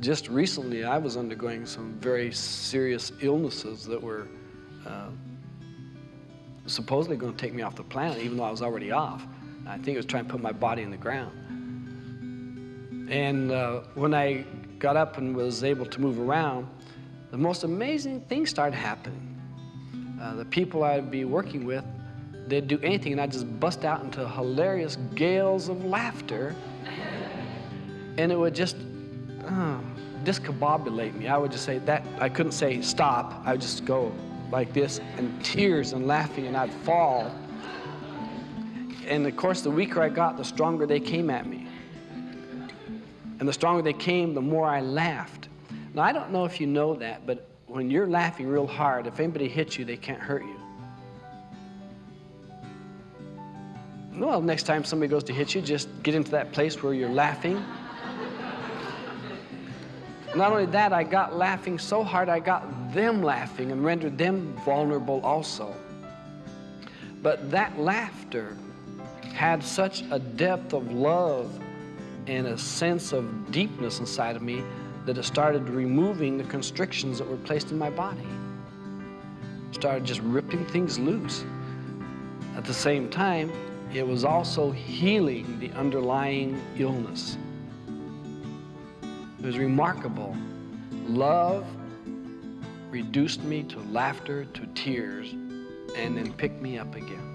just recently I was undergoing some very serious illnesses that were uh, supposedly going to take me off the planet, even though I was already off. I think it was trying to put my body in the ground. And uh, when I got up and was able to move around, the most amazing things started happening. Uh, the people I'd be working with, they'd do anything, and I'd just bust out into hilarious gales of laughter. And it would just Oh. discombobulate me. I would just say that, I couldn't say stop. I would just go like this, and tears and laughing, and I'd fall. And of course, the weaker I got, the stronger they came at me. And the stronger they came, the more I laughed. Now, I don't know if you know that, but when you're laughing real hard, if anybody hits you, they can't hurt you. Well, next time somebody goes to hit you, just get into that place where you're laughing. Not only that, I got laughing so hard, I got them laughing and rendered them vulnerable also. But that laughter had such a depth of love and a sense of deepness inside of me that it started removing the constrictions that were placed in my body. Started just ripping things loose. At the same time, it was also healing the underlying illness. It was remarkable. Love reduced me to laughter, to tears, and then picked me up again.